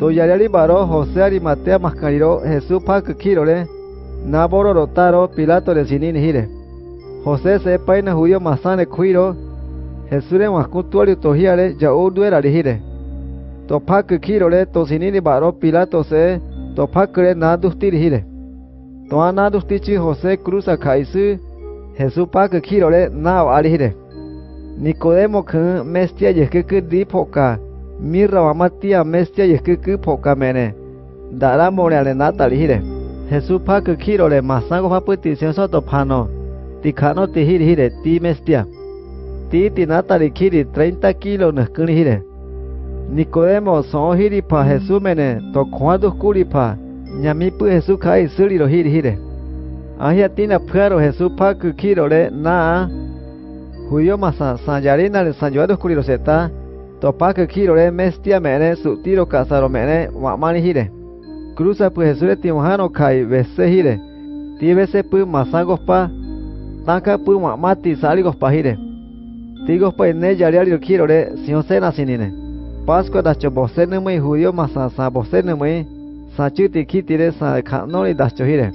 To yariari baro José Arimatea mascariro Jesús pa kirore. Naboro rotaro Pilato le sinin hire. José se paina judío masane kuiro. Jesús le mascutuario tohiare ya urduera hire. To pa kirore to sinini baro Pilato se to pa kre nadustir hire. To anadustichi José cruza kaisu. Jesús pa kirore na alihire. Nicodemo kun mestia yekeke di poka. Mirra wamatia mestia yekeke poka mene. Dara moreale natali hire. Jesús pa kirore masango paputi sensoto pano. Tikano ti hire hire ti mestia. Ti ti natali kiri 30 kilo neskuni hire. Nicodemo son hiri pa Jesús mene to kwadu kuri pa. Nyamipu Jesús kai suri ro hiri hire. Ahia tina paro Jesús pa kirore na Judío masa sanjarina le sanjuado kuriro seta topa que kiro le mestia mene su tiro casaro mene wamani hire cruza pues Jesús timojano kai vese hire ti vese pu masagos pa. Tanka pu wamati saligos pa hire tigos pa ne yariario kiro le sion sena sinine. Pascua da chobosene muy judío masa sa bosene muy sa chuti kitire sa kanori da chohire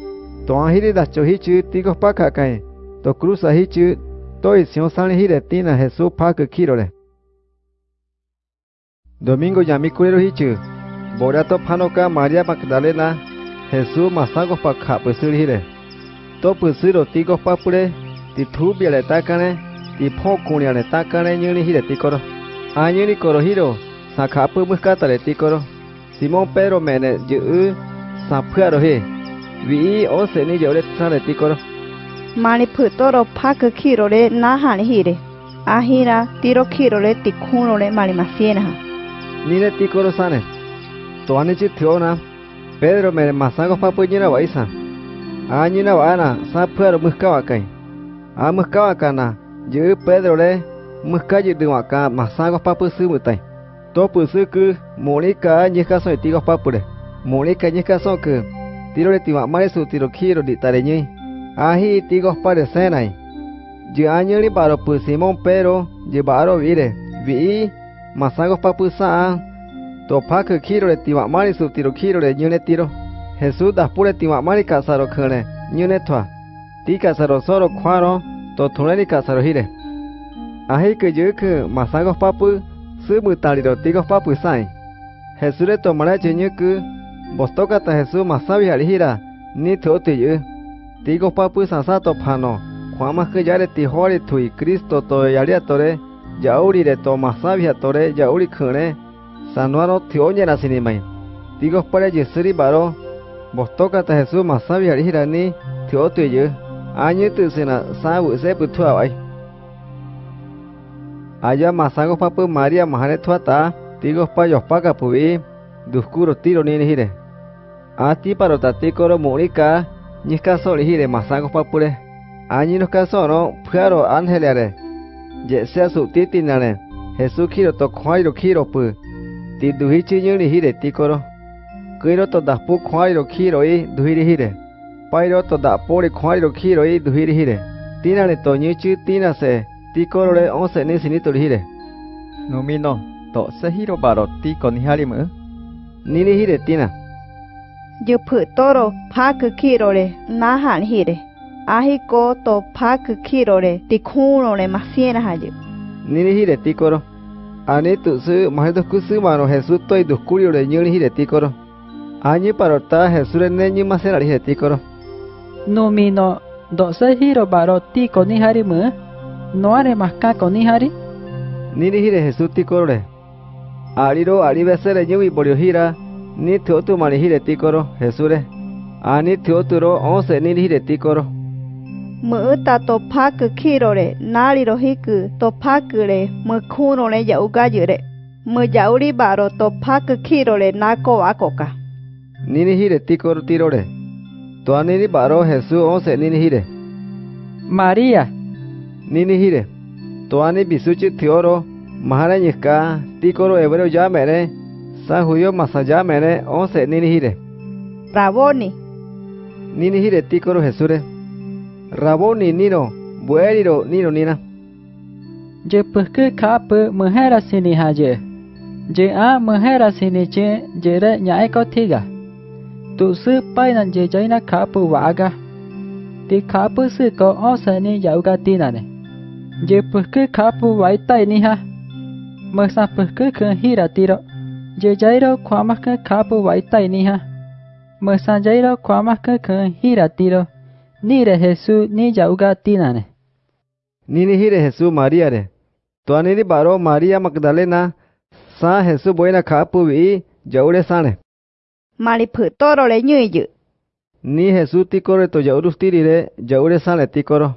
to ahiri da chohichu tigos pa kakai to cruza hichu Toi sion sale hire tina Jesús pak kirole. Domingo Yamikurero Hichu, Borato Panoka María Magdalena, Jesús masango pa kapusir hire. Topusiro tigo Papure, Ti tubia le takane. Ti pokunia le takane nyuni hire tikoro. Ayuni Corohiro, Sakapu muskata le tikoro. Simón Pedro Mene Yu, Sapuarohi, Vi Oseni Yoletza Leticoro, Maniputoro Paka kiro le Nahan Hire, Ahira Tiro kiro le Ticunore mani masienaha. Nineti korosane. Tuanichi tiona. Pedro me masago papu nyina waisa. Anyina wana sa puero muskawakai. A muskawakana. Yu Pedro le muskaji duwaka masago papu sumutai. Topu suku monika nyika so tigo papu le. Monika nyika so ku. Tiro le tiwa mare su tiro kiro di tareñi. Ahi tigo pare senai. Yu anyo li baro pu Simon Pedro. Yu baro vire. Vi masagos papu saa, to pak kiro le tiwa mari su tiro kiro le nyune tiro. Jesús das pure tiwa mari kasaro kene, nyune toa. Ti kasaro soro kwaro, to tuneri kasaro hire. Ahi ke yo ke masagos papu, su mutaliro tigos papu sai. Jesús le tomará chenyuku, bostoka ta Jesús masabi alihira, ni tote yo. Tigo papu sansato pano, kwama ke yare ti hori tui Kristo to yaria tore, yauri re to masabi a tore yauri kure sanuaro tioñe na sinimai digo pare yesuri baro bostoka ta jesu masabi ari hirani tio tio ye añe tu sina sabu se putu ai aya masago papu maria mahare thwata digo pa yo pa ka pubi duskuro tiro ni hire. Ati paro tati koro murika nyiska sori hire masago papure añe no kasoro Angelia. angelare dễ xe sụ tí tin nào nè hệ khí khi tộc khoai đồ khí đồ bự tí hí chứ như này hí để tí cô đó cưới đó tộc đạp bút khoai đồ khi rồi hí đi hí để bay đó tộc đạp bút khoai đồ khi rồi hí đi hí để tí nào này tộc như chứ tí nào sẽ tí cô rồi ông sẽ nên xin đi tụi hí để nó mi nó tộc sẽ hi đồ bà đó tí còn hi đi mỡ ni đi hí để tí nào giờ phử toro phá cứ khi rồi na hạn hí để Numino, do se hiro baro ti con harimu. No are maska con hari. nini hire Jesús tikoro. Re ariro ari besere nyui borio hira ni teotu mani hire tikoro Jesús re ani teotu ro onse nini hire tikoro muta to pak kirore nariro hiku to pakure mukunore yaugayure mu yauri baro Mɨ'ta topákɨ kírore náriro híkɨ topákɨre mɨkúnore ya'ukáyɨre mɨya'uriba'ro topákɨ kírore nako'ákoka Ninihire tíkorotírore tuaniriba'ro Jesús once ninihire. María. Ninihire. Tuani bisuchi tioro mahara ñika tíkoro hebreo yámere San judío masayámere once ninihire. Raboni. Ninihire tíkoro Jesús raboni nino bueriro nino nina je pehke khap mehera sini haje. Je a mehera sini che, je re nhai có thiga tu sư pai nan je jai na khap waga ti khap sư có o sani yauga tina ne. Je pehke khap wai tai ni ha. Mesa pehke khe hira tiro je jairo khwama khe khap wai tai ni ha. Mesa jairo khwama khe khe hira tiro nire Jesús ni yauga tinane. Nini hire Jesús María re. Tuanini baro María Magdalena sa Jesús buena kapu vi yaure sane. Mali phu toro le nyu yu. Ni Jesús tikore to yaurustiri re yaure sane tikoro.